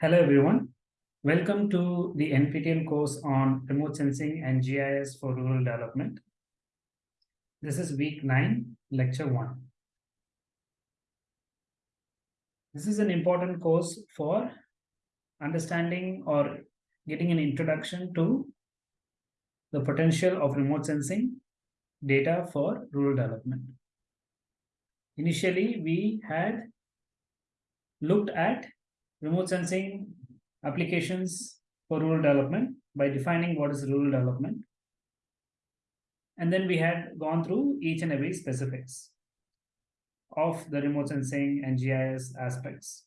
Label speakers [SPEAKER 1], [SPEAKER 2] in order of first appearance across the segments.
[SPEAKER 1] Hello everyone. Welcome to the NPTEL course on remote sensing and GIS for rural development. This is week 9, lecture 1. This is an important course for understanding or getting an introduction to the potential of remote sensing data for rural development. Initially, we had looked at remote sensing applications for rural development by defining what is rural development. And then we had gone through each and every specifics of the remote sensing and GIS aspects.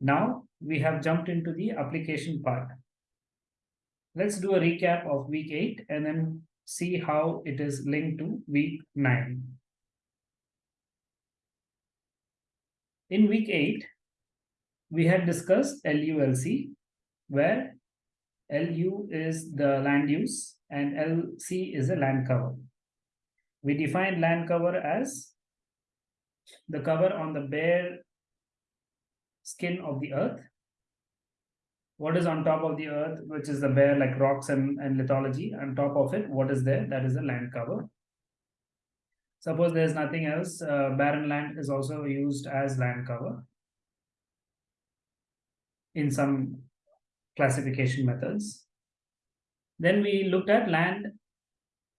[SPEAKER 1] Now we have jumped into the application part. Let's do a recap of week 8 and then see how it is linked to week 9. In week 8, we had discussed LULC, where LU is the land use and LC is the land cover. We define land cover as the cover on the bare skin of the earth. What is on top of the earth, which is the bare like rocks and, and lithology, on top of it, what is there? That is the land cover. Suppose there's nothing else, uh, barren land is also used as land cover in some classification methods. Then we looked at land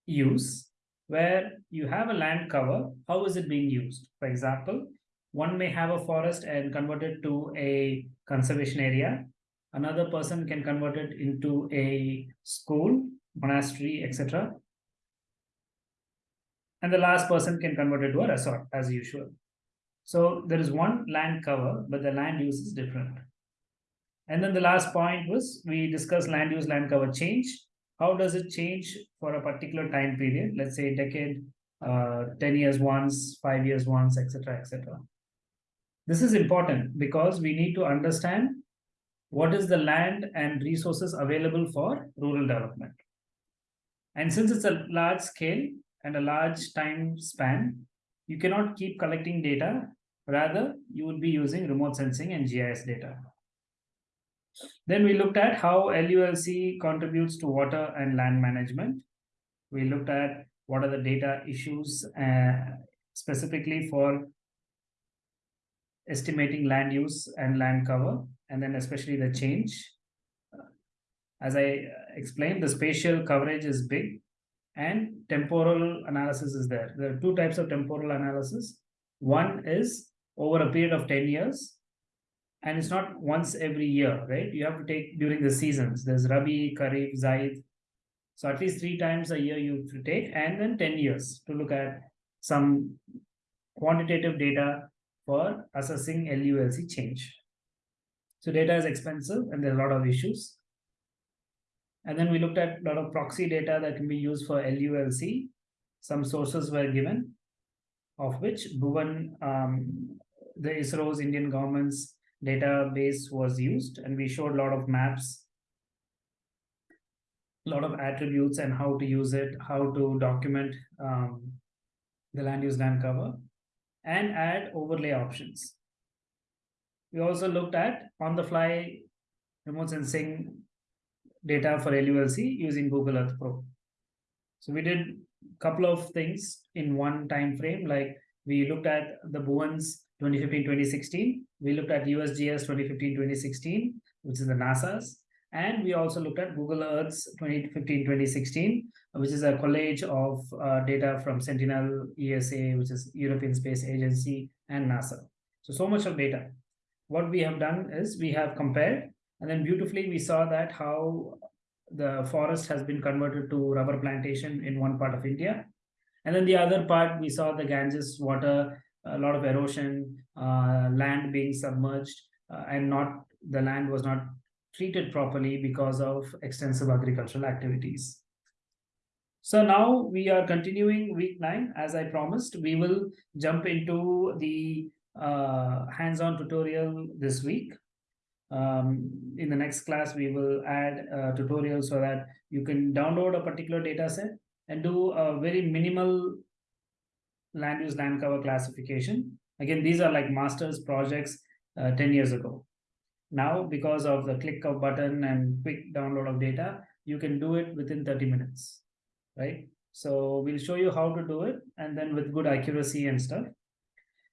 [SPEAKER 1] use, where you have a land cover, how is it being used? For example, one may have a forest and convert it to a conservation area. Another person can convert it into a school, monastery, etc. And the last person can convert it to a resort as usual. So there is one land cover, but the land use is different. And then the last point was we discussed land use land cover change. How does it change for a particular time period? Let's say a decade, uh, 10 years once, five years once, etc., etc. This is important because we need to understand what is the land and resources available for rural development. And since it's a large scale and a large time span, you cannot keep collecting data. Rather, you would be using remote sensing and GIS data. Then we looked at how LULC contributes to water and land management. We looked at what are the data issues uh, specifically for estimating land use and land cover, and then especially the change. As I explained, the spatial coverage is big and temporal analysis is there. There are two types of temporal analysis. One is over a period of 10 years, and it's not once every year, right? You have to take during the seasons. There's Rabi, Kharif, Zaid. So at least three times a year you to take, and then 10 years to look at some quantitative data for assessing LULC change. So data is expensive and there are a lot of issues. And then we looked at a lot of proxy data that can be used for LULC. Some sources were given, of which Bhuvan, um, the ISRO's Indian government's database was used and we showed a lot of maps lot of attributes and how to use it how to document um, the land use land cover and add overlay options we also looked at on the fly remote sensing data for LULC using Google Earth Pro. So we did a couple of things in one time frame, like we looked at the Bhuvan's 2015-2016. We looked at USGS 2015-2016, which is the NASA's. And we also looked at Google Earth's 2015-2016, which is a collage of uh, data from Sentinel, ESA, which is European Space Agency, and NASA. So, so much of data. What we have done is we have compared, and then beautifully we saw that how the forest has been converted to rubber plantation in one part of India. And then the other part, we saw the Ganges water a lot of erosion, uh, land being submerged, uh, and not the land was not treated properly because of extensive agricultural activities. So now we are continuing week nine. As I promised, we will jump into the uh, hands-on tutorial this week. Um, in the next class, we will add a tutorial so that you can download a particular data set and do a very minimal land use land cover classification. Again, these are like master's projects uh, 10 years ago. Now, because of the click of button and quick download of data, you can do it within 30 minutes, right? So we'll show you how to do it and then with good accuracy and stuff.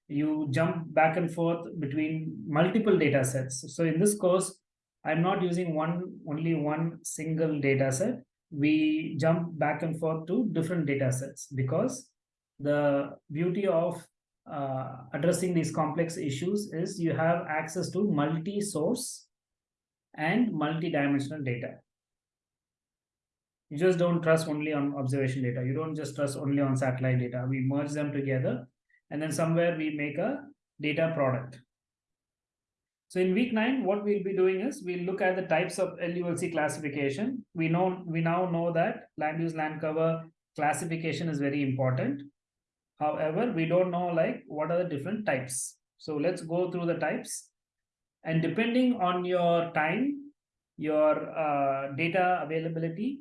[SPEAKER 1] You jump back and forth between multiple data sets. So in this course, I'm not using one only one single data set. We jump back and forth to different data sets because the beauty of uh, addressing these complex issues is you have access to multi-source and multi-dimensional data. You just don't trust only on observation data. You don't just trust only on satellite data. We merge them together and then somewhere we make a data product. So in week nine, what we'll be doing is we'll look at the types of LULC classification. We know we now know that land use land cover classification is very important. However, we don't know like what are the different types. So let's go through the types. And depending on your time, your uh, data availability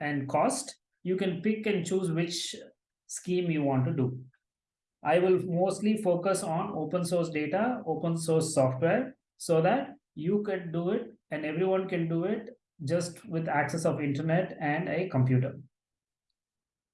[SPEAKER 1] and cost, you can pick and choose which scheme you want to do. I will mostly focus on open source data, open source software, so that you can do it and everyone can do it just with access of internet and a computer.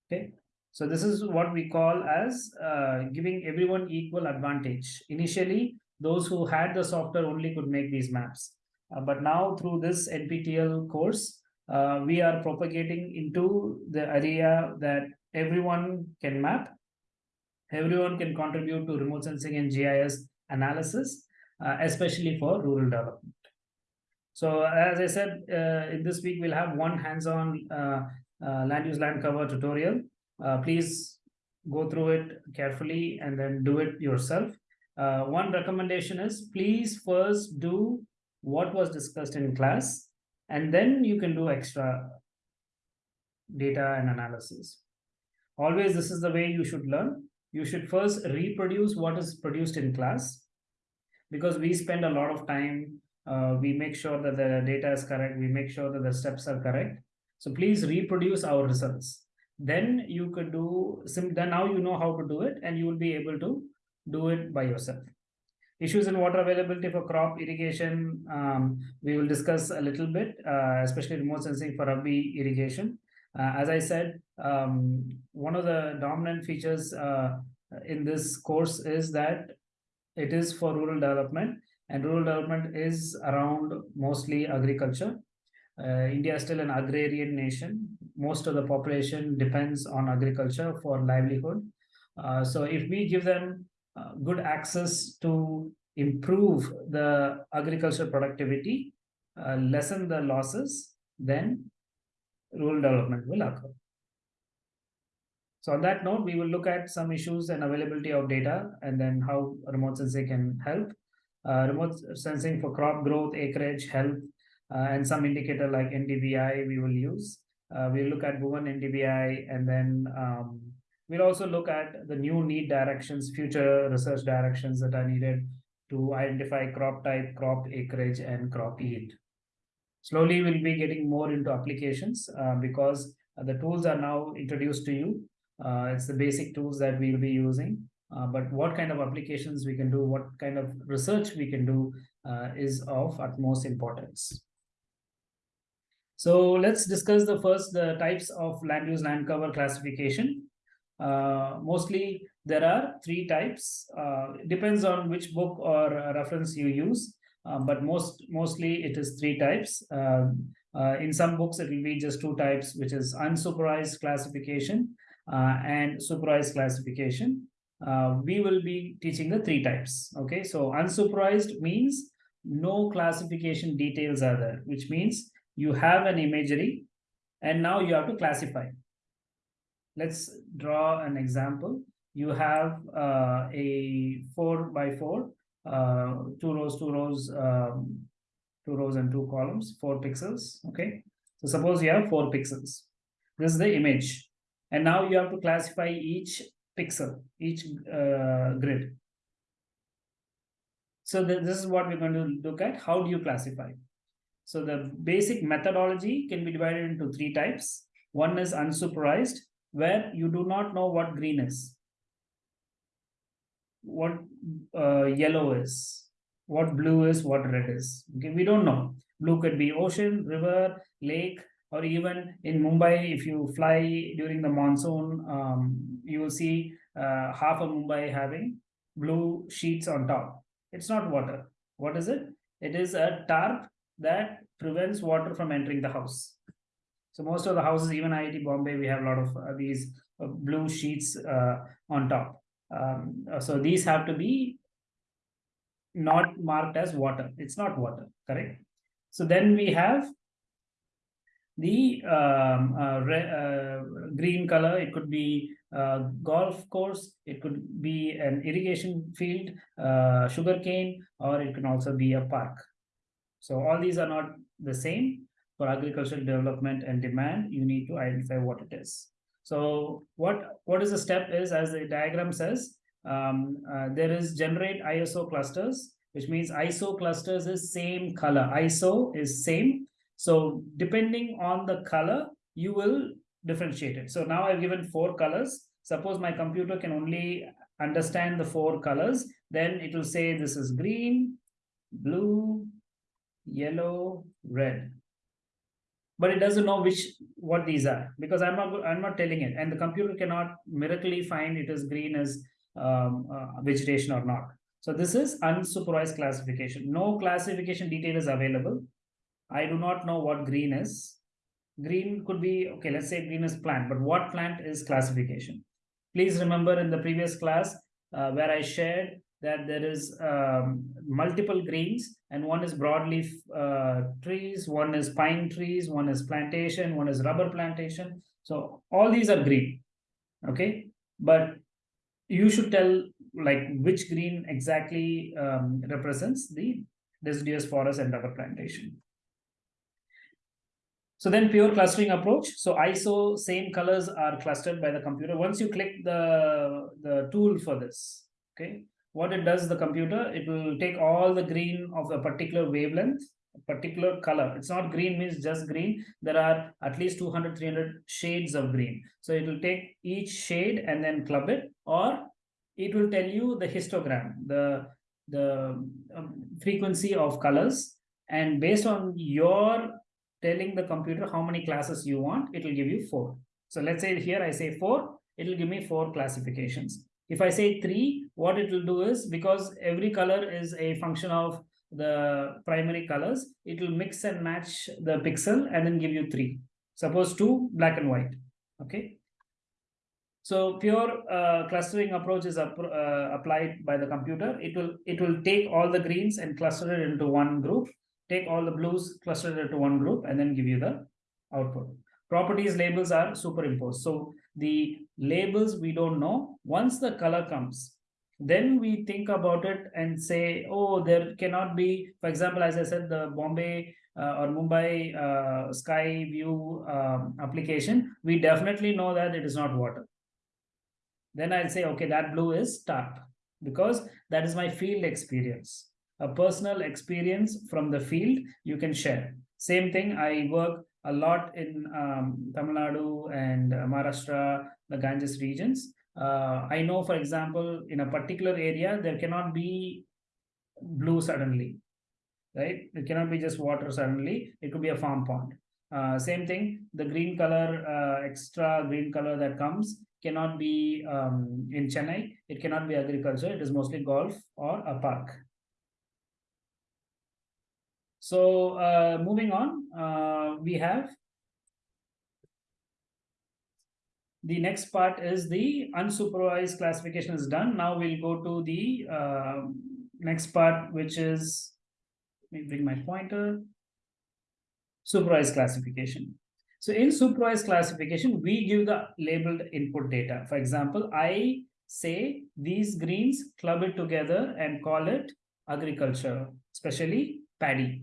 [SPEAKER 1] Okay, so this is what we call as uh, giving everyone equal advantage. Initially, those who had the software only could make these maps. Uh, but now through this NPTEL course, uh, we are propagating into the area that everyone can map. Everyone can contribute to remote sensing and GIS analysis, uh, especially for rural development. So as I said, uh, in this week, we'll have one hands-on uh, land use land cover tutorial uh, please go through it carefully and then do it yourself. Uh, one recommendation is please first do what was discussed in class and then you can do extra data and analysis. Always this is the way you should learn. You should first reproduce what is produced in class because we spend a lot of time. Uh, we make sure that the data is correct. We make sure that the steps are correct. So please reproduce our results then you could do sim then now you know how to do it and you will be able to do it by yourself. Issues in water availability for crop irrigation um, we will discuss a little bit uh, especially remote sensing for rabi irrigation. Uh, as i said um, one of the dominant features uh, in this course is that it is for rural development and rural development is around mostly agriculture uh, India is still an agrarian nation. Most of the population depends on agriculture for livelihood. Uh, so if we give them uh, good access to improve the agricultural productivity, uh, lessen the losses, then rural development will occur. So on that note, we will look at some issues and availability of data and then how remote sensing can help. Uh, remote sensing for crop growth, acreage, health, and some indicator like NDVI we will use. Uh, we'll look at Bhuvan NDVI and then um, we'll also look at the new need directions, future research directions that are needed to identify crop type, crop acreage, and crop yield. Slowly, we'll be getting more into applications uh, because uh, the tools are now introduced to you. Uh, it's the basic tools that we'll be using. Uh, but what kind of applications we can do, what kind of research we can do is of utmost importance. So let's discuss the first the types of land use land cover classification. Uh, mostly there are three types. Uh, depends on which book or reference you use, uh, but most mostly it is three types. Um, uh, in some books it will be just two types, which is unsupervised classification uh, and supervised classification. Uh, we will be teaching the three types. Okay, so unsupervised means no classification details are there, which means you have an imagery and now you have to classify. Let's draw an example. You have uh, a four by four, uh, two rows, two rows, um, two rows and two columns, four pixels. Okay. So suppose you have four pixels. This is the image. And now you have to classify each pixel, each uh, grid. So th- this is what we're going to look at. How do you classify? So the basic methodology can be divided into three types. One is unsupervised, where you do not know what green is, what uh, yellow is, what blue is, what red is. Okay, we don't know. Blue could be ocean, river, lake, or even in Mumbai, if you fly during the monsoon, um, you will see uh, half of Mumbai having blue sheets on top. It's not water. What is it? It is a tarp that prevents water from entering the house. So most of the houses, even IIT Bombay, we have a lot of uh, these uh, blue sheets uh, on top. Um, so these have to be not marked as water. It's not water, correct? So then we have the um, uh, uh, green color. It could be a golf course. It could be an irrigation field, uh, sugar cane, or it can also be a park. So all these are not the same. For agricultural development and demand, you need to identify what it is. So what what is the step is as the diagram says, um, uh, there is generate ISO clusters, which means ISO clusters is same color. ISO is same. So depending on the color, you will differentiate it. So now I've given four colors. Suppose my computer can only understand the four colors, then it will say this is green, blue, yellow, red. But it doesn't know which what these are because I'm not I'm not telling it, and the computer cannot miraculously find it is green as um, uh, vegetation or not. So this is unsupervised classification. No classification detail is available. I do not know what green is. Green could be okay. Let's say green is plant, but what plant is classification? Please remember in the previous class uh, where I shared that there is um, multiple greens and one is broadleaf uh, trees, one is pine trees, one is plantation, one is rubber plantation. So all these are green, okay? But you should tell like which green exactly um, represents the deciduous forest and rubber plantation. So then pure clustering approach. So ISO same colors are clustered by the computer. Once you click the, the tool for this, okay, what it does the computer it will take all the green of a particular wavelength a particular color. It's not green means just green. There are at least 200 300 shades of green. So it will take each shade and then club it or it will tell you the histogram the the um, frequency of colors. And based on your telling the computer how many classes you want it will give you four. So let's say here i say four it will give me four classifications if I say three, what it will do is because every color is a function of the primary colors, it will mix and match the pixel and then give you three. Suppose two, black and white. Okay. So pure uh, clustering approach is uh, applied by the computer. It will it will take all the greens and cluster it into one group, take all the blues, cluster it into one group, and then give you the output. Properties labels are superimposed. So the labels we don't know. Once the color comes then we think about it and say oh there cannot be for example as i said the bombay uh, or mumbai uh, sky view um, application we definitely know that it is not water. Then i'll say okay that blue is tarp because that is my field experience. A personal experience from the field you can share. Same thing i work a lot in um, Tamil Nadu and Maharashtra, the Ganges regions. Uh, I know, for example, in a particular area, there cannot be blue suddenly, right? It cannot be just water suddenly. It could be a farm pond. Uh, same thing, the green color, uh, extra green color that comes cannot be um, in Chennai. It cannot be agriculture. It is mostly golf or a park. So uh, moving on, uh, we have the next part is the unsupervised classification is done. Now we'll go to the uh, next part, which is, let me bring my pointer, supervised classification. So in supervised classification, we give the labeled input data. For example, I say these greens, club it together and call it agriculture, especially paddy.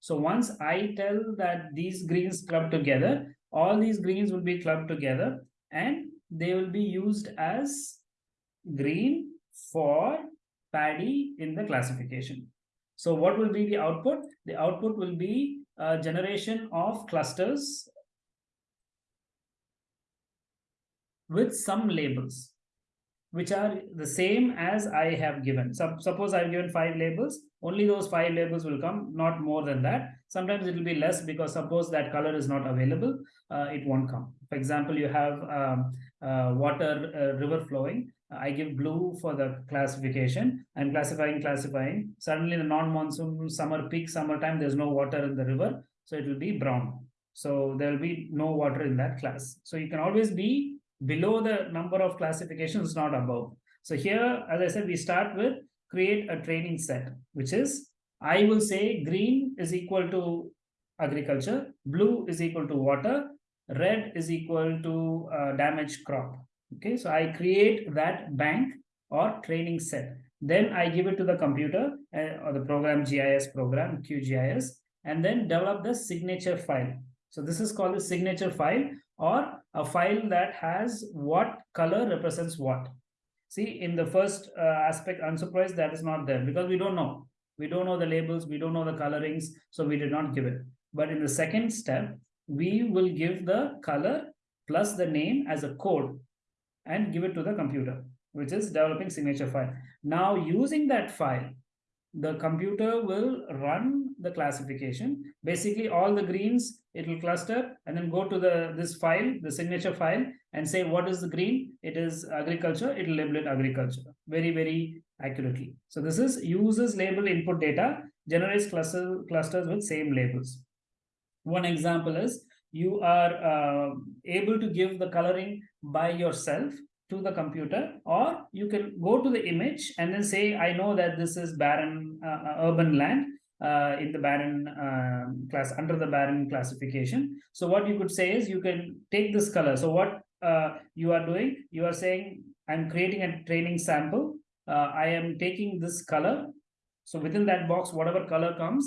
[SPEAKER 1] So once I tell that these greens club together, all these greens will be clubbed together and they will be used as green for paddy in the classification. So what will be the output? The output will be a generation of clusters with some labels which are the same as I have given. So, suppose I've given five labels, only those five labels will come, not more than that. Sometimes it will be less because suppose that color is not available, uh, it won't come. For example, you have um, uh, water uh, river flowing. I give blue for the classification. I'm classifying, classifying. Suddenly the non-monsoon summer peak summertime, there's no water in the river. So it will be brown. So there will be no water in that class. So you can always be below the number of classifications, not above. So here, as I said, we start with create a training set, which is I will say green is equal to agriculture, blue is equal to water, red is equal to uh, damaged crop. Okay, so I create that bank or training set. Then I give it to the computer uh, or the program GIS program, QGIS, and then develop the signature file. So this is called the signature file or a file that has what color represents what. See, in the first uh, aspect, unsupervised, that is not there because we don't know. We don't know the labels, we don't know the colorings, so we did not give it. But in the second step, we will give the color plus the name as a code and give it to the computer, which is developing signature file. Now, using that file, the computer will run the classification. Basically, all the greens, it will cluster and then go to the this file, the signature file, and say what is the green? It is agriculture, it will label it agriculture very, very accurately. So this is uses label input data, generates cluster, clusters with same labels. One example is you are uh, able to give the coloring by yourself to the computer or you can go to the image and then say i know that this is barren uh, uh urban land uh, in the barren uh, class under the barren classification so what you could say is you can take this color so what uh, you are doing you are saying i'm creating a training sample uh, i am taking this color so within that box whatever color comes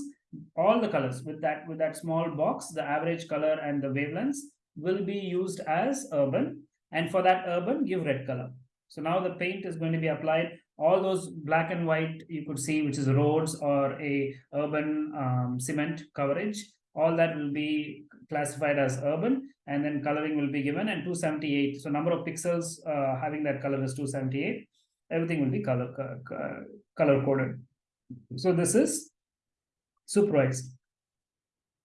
[SPEAKER 1] all the colors with that with that small box the average color and the wavelengths will be used as urban and for that urban, give red color. So now the paint is going to be applied. All those black and white you could see, which is roads or a urban um, cement coverage, all that will be classified as urban and then coloring will be given and 278. So number of pixels uh, having that color is 278. Everything will be color, color coded. So this is supervised.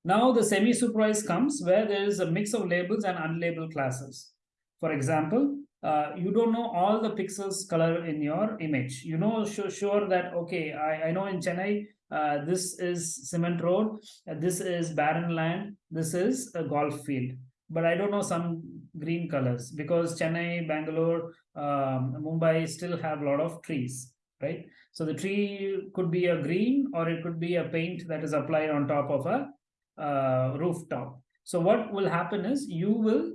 [SPEAKER 1] Now the semi-supervised comes where there is a mix of labels and unlabeled classes. For example, uh, you don't know all the pixels color in your image. You know sure, sure that, okay, I, I know in Chennai, uh, this is cement road, uh, this is barren land, this is a golf field. But I don't know some green colors because Chennai, Bangalore, um, Mumbai still have a lot of trees, right? So the tree could be a green or it could be a paint that is applied on top of a uh, rooftop. So what will happen is you will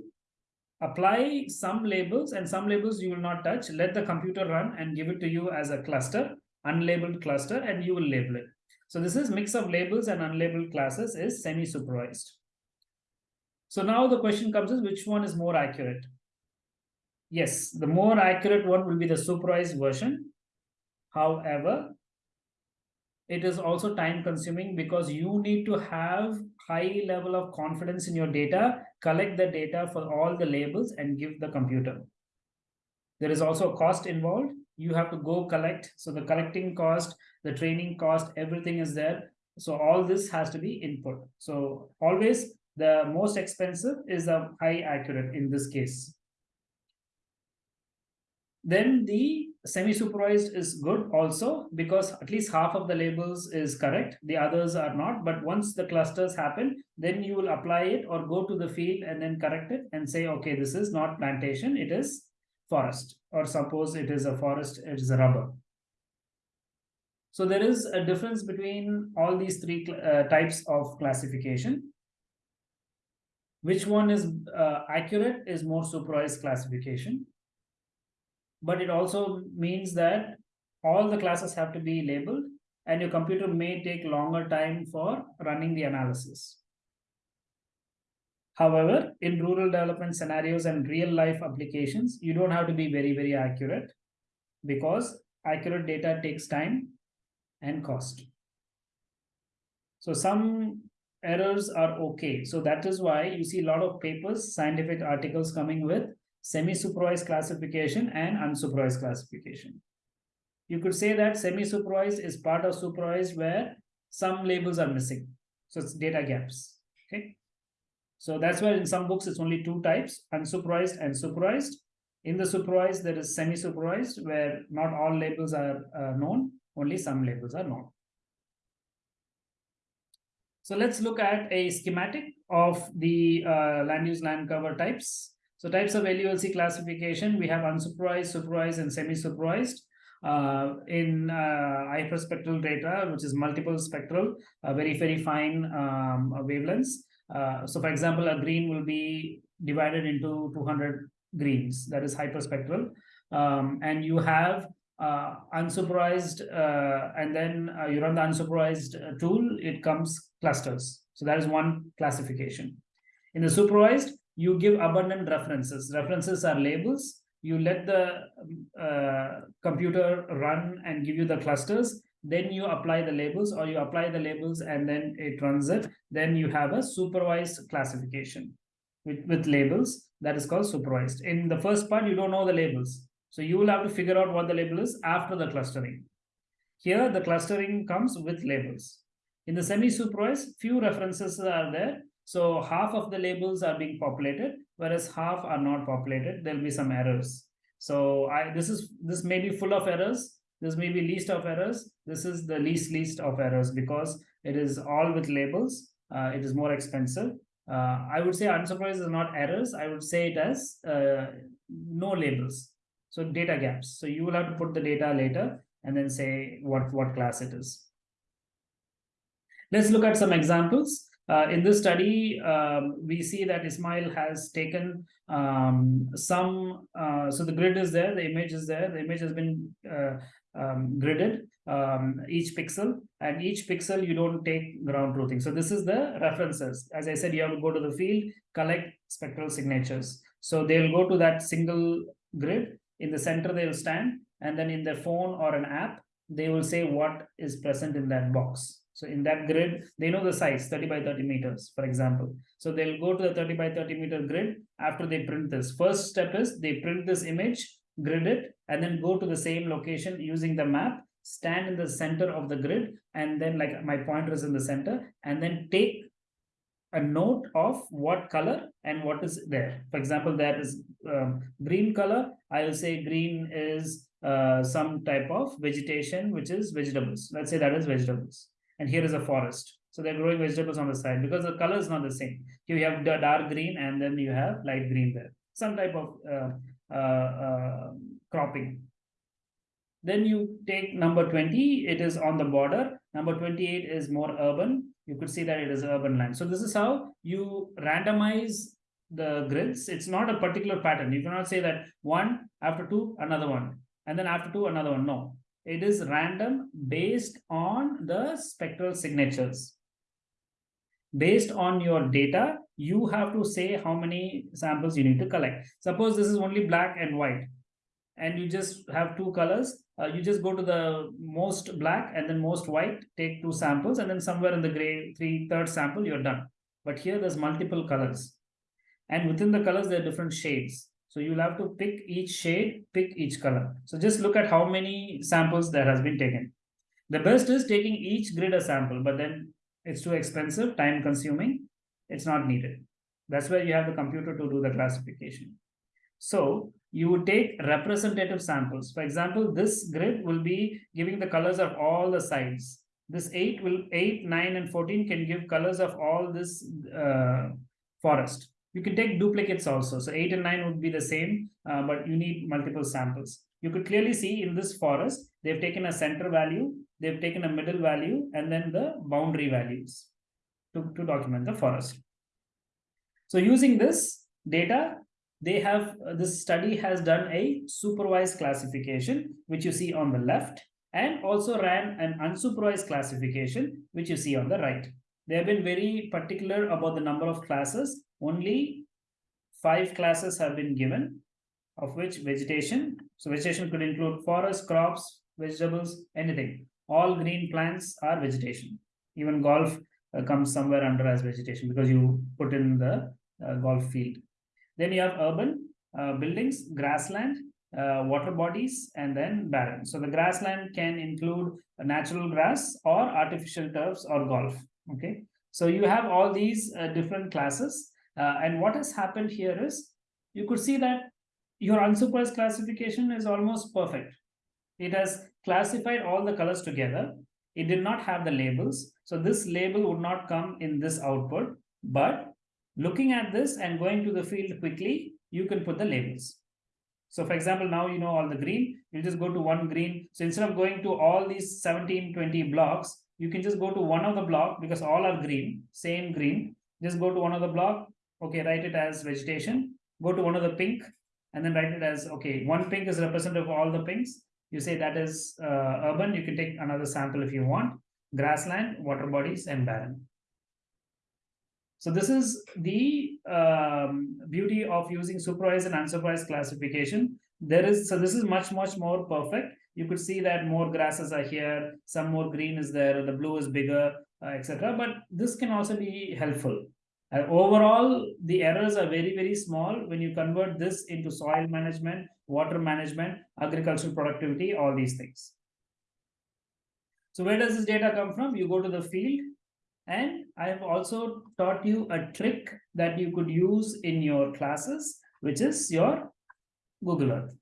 [SPEAKER 1] apply some labels and some labels you will not touch. Let the computer run and give it to you as a cluster unlabeled cluster and you will label it. So this is mix of labels and unlabeled classes is semi supervised so now the question comes is which one is more accurate? Yes the more accurate one will be the supervised version. However it is also time consuming because you need to have high level of confidence in your data, collect the data for all the labels and give the computer. There is also a cost involved. You have to go collect. So the collecting cost, the training cost, everything is there. So all this has to be input. So always the most expensive is the high accurate in this case. Then the semi-supervised is good also because at least half of the labels is correct. The others are not. But once the clusters happen, then you will apply it or go to the field and then correct it and say, okay, this is not plantation, it is forest. Or suppose it is a forest, it is a rubber. So there is a difference between all these three uh, types of classification. Which one is uh, accurate is more supervised classification but it also means that all the classes have to be labeled and your computer may take longer time for running the analysis. However, in rural development scenarios and real life applications, you don't have to be very, very accurate because accurate data takes time and cost. So some errors are okay. So that is why you see a lot of papers, scientific articles coming with semi-supervised classification and unsupervised classification. You could say that semi-supervised is part of supervised where some labels are missing. So it's data gaps. Okay. So that's why in some books it's only two types, unsupervised and supervised. In the supervised, there is semi-supervised where not all labels are uh, known, only some labels are known. So let's look at a schematic of the uh, land use land cover types. So types of LULC classification, we have unsupervised, supervised, and semi-supervised. Uh, in uh, hyperspectral data, which is multiple spectral, uh, very, very fine um, wavelengths. Uh, so for example, a green will be divided into 200 greens, that is hyperspectral. Um, and you have uh, unsupervised, uh, and then you run the unsupervised tool, it comes clusters. So that is one classification. In the supervised, you give abundant references. References are labels. You let the uh, computer run and give you the clusters. Then you apply the labels or you apply the labels and then it runs it. Then you have a supervised classification with, with labels that is called supervised. In the first part, you don't know the labels. So you will have to figure out what the label is after the clustering. Here, the clustering comes with labels. In the semi-supervised, few references are there. So half of the labels are being populated, whereas half are not populated. There'll be some errors. So I this is this may be full of errors. This may be least of errors. This is the least least of errors because it is all with labels. Uh, it is more expensive. Uh, I would say unsupervised is not errors. I would say it as uh, no labels. So data gaps. So you will have to put the data later and then say what, what class it is. Let's look at some examples. Uh, in this study, um, we see that Ismail has taken um, some, uh, so the grid is there, the image is there, the image has been uh, um, gridded, um, each pixel, and each pixel you don't take ground truthing. So this is the references. As I said, you have to go to the field, collect spectral signatures. So they'll go to that single grid, in the center they'll stand, and then in their phone or an app, they will say what is present in that box. So in that grid, they know the size 30 by 30 meters, for example. So they'll go to the 30 by 30 meter grid after they print this. First step is they print this image, grid it, and then go to the same location using the map, stand in the center of the grid, and then like my pointer is in the center, and then take a note of what color and what is there. For example, there is um, green color. I will say green is uh, some type of vegetation, which is vegetables. Let's say that is vegetables and here is a forest. So they're growing vegetables on the side because the color is not the same. You have dark green and then you have light green there. Some type of uh, uh, uh, cropping. Then you take number 20, it is on the border. Number 28 is more urban. You could see that it is urban land. So this is how you randomize the grids. It's not a particular pattern. You cannot say that one after two, another one, and then after two, another one. No, it is random based on the spectral signatures. Based on your data, you have to say how many samples you need to collect. Suppose this is only black and white, and you just have two colors. Uh, you just go to the most black and then most white, take two samples, and then somewhere in the gray, three third sample, you're done. But here there's multiple colors. And within the colors, there are different shades. So you'll have to pick each shade, pick each color. So just look at how many samples there has been taken. The best is taking each grid a sample, but then it's too expensive, time consuming. It's not needed. That's where you have the computer to do the classification. So you would take representative samples. For example, this grid will be giving the colors of all the sides. This 8 will 8, 9, and 14 can give colors of all this uh, forest. You can take duplicates also. So 8 and 9 would be the same, uh, but you need multiple samples. You could clearly see in this forest, they've taken a center value, they've taken a middle value, and then the boundary values to, to document the forest. So using this data, they have, uh, this study has done a supervised classification, which you see on the left, and also ran an unsupervised classification, which you see on the right. They have been very particular about the number of classes only five classes have been given, of which vegetation. So vegetation could include forest, crops, vegetables, anything. All green plants are vegetation. Even golf uh, comes somewhere under as vegetation because you put in the uh, golf field. Then you have urban uh, buildings, grassland, uh, water bodies, and then barren. So the grassland can include natural grass or artificial turfs or golf. Okay. So you have all these uh, different classes. Uh, and what has happened here is you could see that your unsupervised classification is almost perfect. It has classified all the colors together. It did not have the labels. So this label would not come in this output. But looking at this and going to the field quickly, you can put the labels. So for example, now you know all the green, you just go to one green. So instead of going to all these 17, 20 blocks, you can just go to one of the block because all are green, same green. Just go to one of the block. Okay, write it as vegetation. Go to one of the pink and then write it as, okay, one pink is representative of all the pinks. You say that is uh, urban. You can take another sample if you want. Grassland, water bodies and barren. So this is the um, beauty of using supervised and unsupervised classification. There is so this is much much more perfect. You could see that more grasses are here, some more green is there, the blue is bigger, uh, etc. But this can also be helpful. Uh, overall, the errors are very very small when you convert this into soil management, water management, agricultural productivity, all these things. So where does this data come from? You go to the field and I have also taught you a trick that you could use in your classes, which is your Google Earth.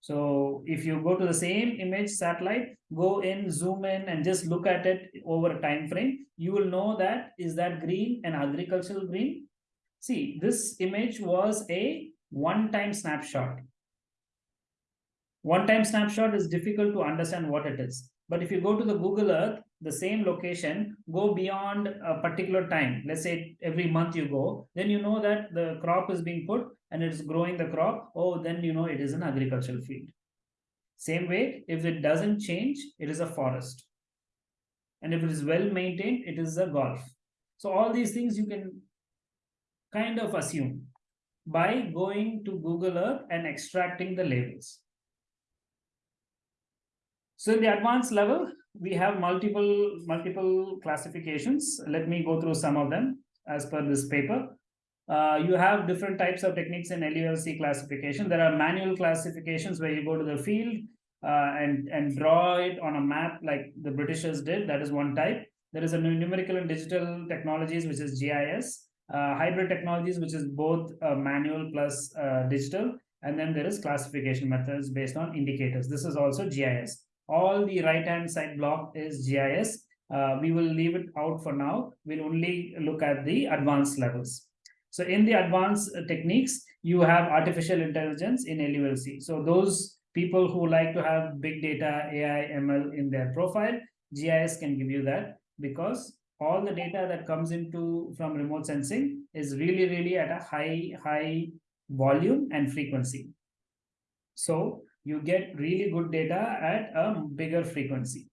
[SPEAKER 1] So if you go to the same image satellite, go in, zoom in, and just look at it over a time frame, you will know that is that green an agricultural green? See, this image was a one-time snapshot. One-time snapshot is difficult to understand what it is. But if you go to the Google Earth, the same location, go beyond a particular time, let's say every month you go, then you know that the crop is being put and it's growing the crop. Oh, then you know it is an agricultural field. Same way, if it doesn't change, it is a forest. And if it is well maintained, it is a golf. So all these things you can kind of assume by going to Google Earth and extracting the labels. So in the advanced level, we have multiple multiple classifications. Let me go through some of them as per this paper. Uh, you have different types of techniques in LULC classification. There are manual classifications where you go to the field uh, and, and draw it on a map like the Britishers did. That is one type. There is a numerical and digital technologies, which is GIS. Uh, hybrid technologies, which is both uh, manual plus uh, digital. And then there is classification methods based on indicators. This is also GIS all the right hand side block is GIS. We will leave it out for now. We'll only look at the advanced levels. So in the advanced uh, techniques, you have artificial intelligence in LULC. So those people who like to have big data, AI, ML in their profile, GIS can give you that because all the data that comes into from remote sensing is really, really at a high, high volume and frequency. So you get really good data at a bigger frequency.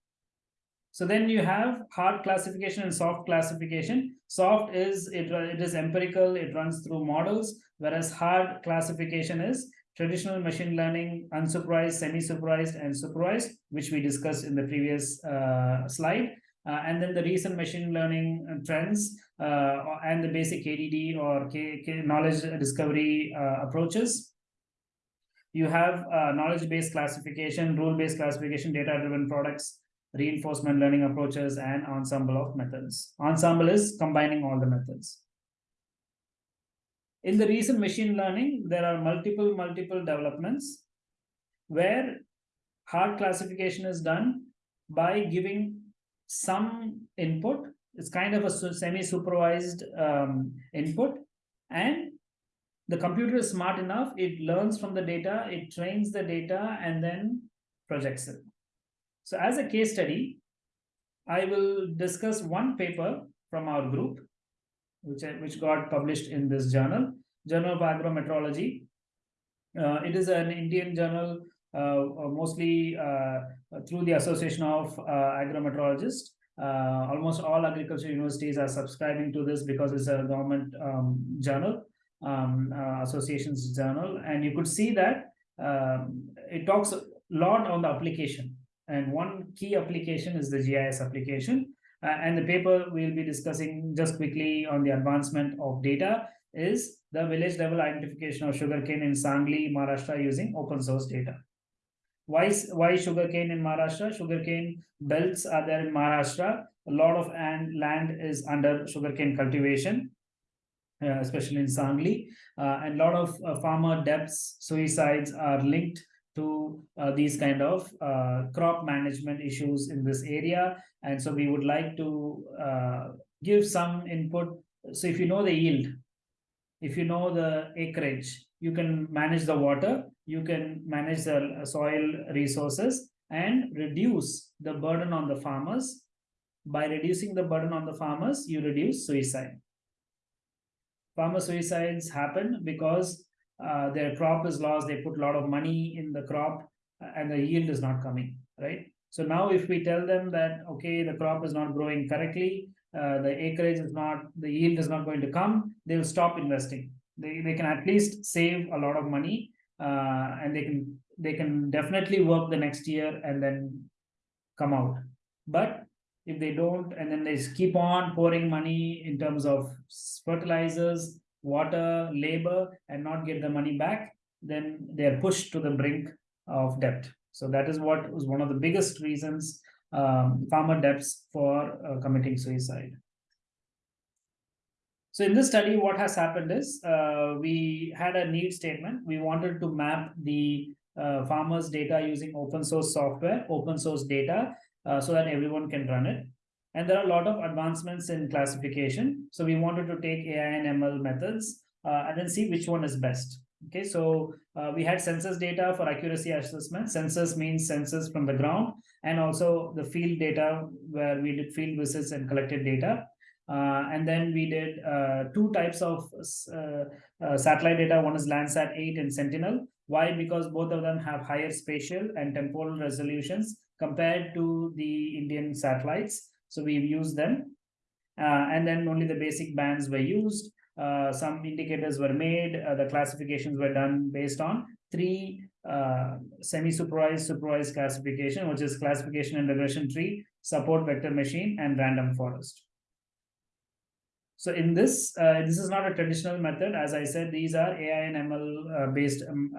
[SPEAKER 1] So then you have hard classification and soft classification. Soft is it, it is empirical, it runs through models, whereas hard classification is traditional machine learning, unsupervised, semi-supervised, and supervised, which we discussed in the previous uh, slide. Uh, and then the recent machine learning trends uh, and the basic KDD or K, K knowledge discovery uh, approaches you have uh, knowledge-based classification, rule-based classification, data-driven products, reinforcement learning approaches, and ensemble of methods. Ensemble is combining all the methods. In the recent machine learning, there are multiple, multiple developments where hard classification is done by giving some input. It's kind of a semi-supervised um, input and the computer is smart enough, it learns from the data, it trains the data, and then projects it. So as a case study, I will discuss one paper from our group, which, which got published in this journal, Journal of Agrometeorology. Uh, it is an Indian journal, uh, mostly uh, through the Association of uh, Agrometeorologists. Uh, almost all agriculture universities are subscribing to this because it's a government um, journal um, uh, association's journal and you could see that um, it talks a lot on the application And one key application is the GIS application. Uh, and the paper we'll be discussing just quickly on the advancement of data is the village level identification of sugarcane in Sangli, Maharashtra using open source data. Why, why sugarcane in Maharashtra? Sugarcane belts are there in Maharashtra. A lot of land is under sugarcane cultivation, uh, especially in Sangli. Uh, and a lot of uh, farmer deaths, suicides are linked to uh, these kind of uh, crop management issues in this area. And so we would like to uh, give some input. So if you know the yield, if you know the acreage, you can manage the water, you can manage the soil resources and reduce the burden on the farmers. By reducing the burden on the farmers, you reduce suicide. Farmer suicides happen because uh, their crop is lost, they put a lot of money in the crop uh, and the yield is not coming, right? So now if we tell them that, okay, the crop is not growing correctly, uh, the acreage is not, the yield is not going to come, they will stop investing. They, they can at least save a lot of money uh, and they can they can definitely work the next year and then come out. But if they don't, and then they keep on pouring money in terms of fertilizers, water, labor, and not get the money back, then they are pushed to the brink of debt. So that is what was one of the biggest reasons um, farmer debts for uh, committing suicide. So in this study, what has happened is uh, we had a need statement. We wanted to map the uh, farmers' data using open source software, open source data, uh, so that everyone can run it. And there are a lot of advancements in classification. So we wanted to take AI and ML methods uh, and then see which one is best. Okay, so uh, we had census data for accuracy assessment. Census means census from the ground and also the field data where we did field visits and collected data. Uh, and then we did uh, two types of uh, uh, satellite data. One is Landsat 8 and Sentinel. Why? Because both of them have higher spatial and temporal resolutions compared to the Indian satellites. So we've used them. Uh, and then only the basic bands were used. Uh, some indicators were made. Uh, the classifications were done based on three uh, semi-supervised, supervised classification, which is classification and regression tree, support vector machine, and random forest. So in this, uh, this is not a traditional method. As I said, these are AI and ML uh, based um,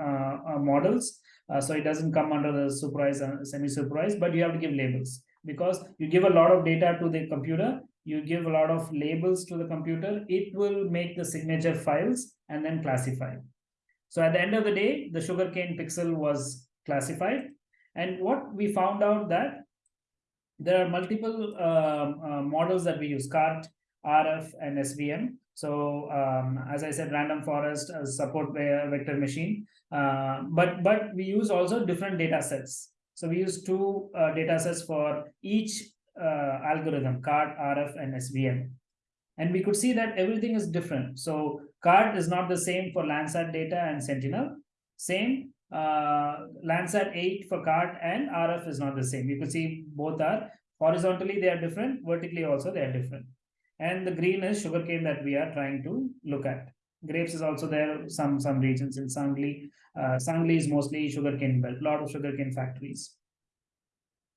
[SPEAKER 1] models. so it doesn't come under the supervised, semi-supervised, but you have to give labels because you give a lot of data to the computer, you give a lot of labels to the computer, it will make the signature files and then classify. So at the end of the day, the sugarcane pixel was classified. And what we found out that there are multiple um, uh, models that we use, CART, RF, and SVM. So um, as I said, random forest uh, support vector machine, uh, but but we use also different data sets. So we use two uh, data sets for each uh, algorithm, CART, RF, and SVM. And we could see that everything is different. So CART is not the same for Landsat data and Sentinel. Same, uh, Landsat 8 for CART and RF is not the same. You could see both are horizontally they are different, vertically also they are different. And the green is sugarcane that we are trying to look at. Grapes is also there, some some regions in Sangli. Uh, Sangli is mostly sugarcane belt, a lot of sugarcane factories.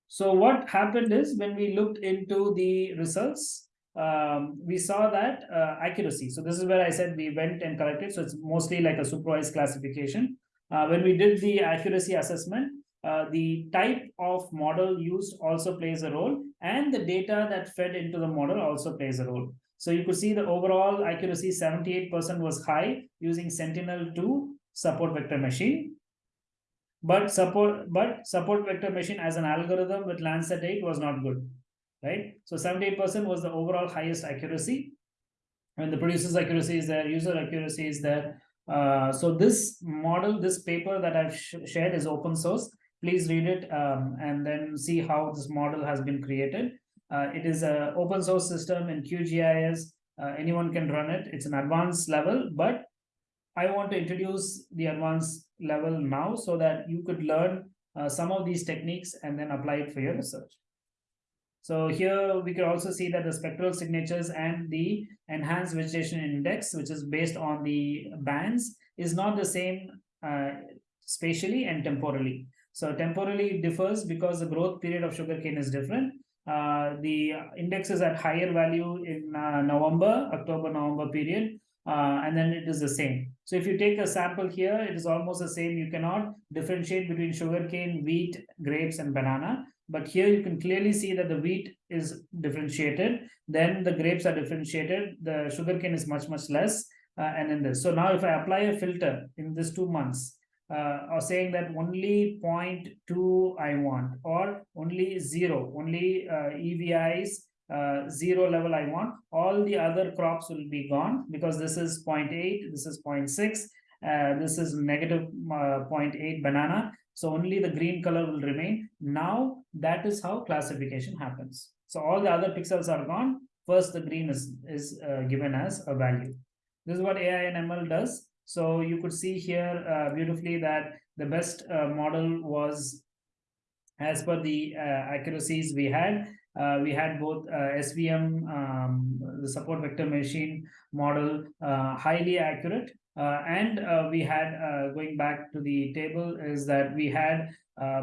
[SPEAKER 1] So what happened is when we looked into the results, um, we saw that uh, accuracy. So this is where I said we went and collected. So it's mostly like a supervised classification. Uh, when we did the accuracy assessment, uh, the type of model used also plays a role and the data that fed into the model also plays a role. So you could see the overall accuracy 78% was high using Sentinel-2 support vector machine. But support but support vector machine as an algorithm with Landsat 8 was not good, right? So 78% was the overall highest accuracy. And the producer's accuracy is there, user accuracy is there. Uh, so this model, this paper that I've sh shared is open source. Please read it um, and then see how this model has been created. Uh, it is an open source system in QGIS. Uh, anyone can run it. It's an advanced level, but I want to introduce the advanced level now so that you could learn uh, some of these techniques and then apply it for your research. So here we can also see that the spectral signatures and the enhanced vegetation index, which is based on the bands, is not the same uh, spatially and temporally. So temporally differs because the growth period of sugarcane is different. Uh, the index is at higher value in uh, November, October, November period, uh, and then it is the same. So if you take a sample here, it is almost the same. You cannot differentiate between sugarcane, wheat, grapes, and banana. But here you can clearly see that the wheat is differentiated, then the grapes are differentiated, the sugarcane is much, much less, uh, and in this. So now if I apply a filter in this two months, uh, or saying that only 0.2 I want, or only zero, only uh, EVIs uh, zero level I want, all the other crops will be gone because this is 0.8, this is 0.6, uh, this is negative, uh, 0.8 banana. So only the green color will remain. Now that is how classification happens. So all the other pixels are gone. First, the green is, is uh, given as a value. This is what AI and ML does. So you could see here uh, beautifully that the best uh, model was as per the uh, accuracies we had. Uh, we had both uh, SVM, um, the support vector machine model, highly accurate. and we had, going back to the table, is that we had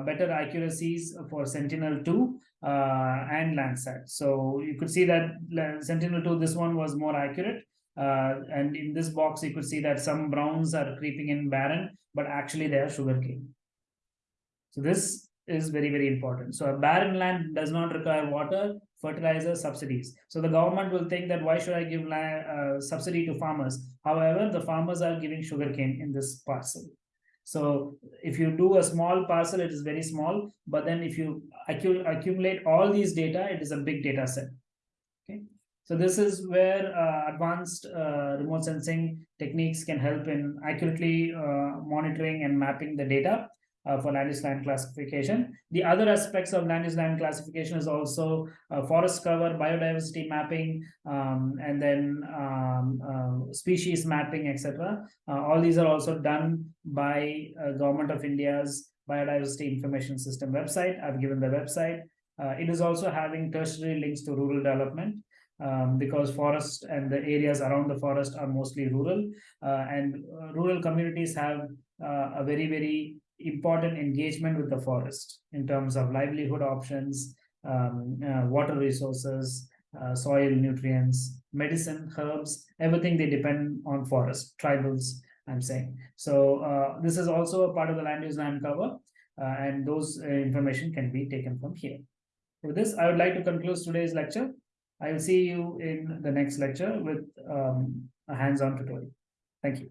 [SPEAKER 1] better accuracies for Sentinel-2 and Landsat. So you could see that Sentinel-2, this one was more accurate. Uh, and in this box, you could see that some browns are creeping in barren, but actually they are sugarcane. So this is very, very important. So a barren land does not require water, fertilizer, subsidies. So the government will think that why should I give uh, subsidy to farmers? However, the farmers are giving sugarcane in this parcel. So if you do a small parcel, it is very small. But then if you accumulate all these data, it is a big data set. So this is where uh, advanced uh, remote sensing techniques can help in accurately uh, monitoring and mapping the data uh, for land use land classification. The other aspects of land use land classification is also uh, forest cover, biodiversity mapping, um, and then um, uh, species mapping, etc. all these are also done by Government of India's Biodiversity Information System website. I've given the website. it is also having tertiary links to rural development um, because forest and the areas around the forest are mostly rural uh, and uh, rural communities have uh, a very very important engagement with the forest in terms of livelihood options um, uh, water resources uh, soil nutrients medicine herbs everything they depend on forest tribals i'm saying. So uh, this is also a part of the land use land cover and those information can be taken from here. With this i would like to conclude today's lecture I will see you in the next lecture with um, a hands-on tutorial. Thank you.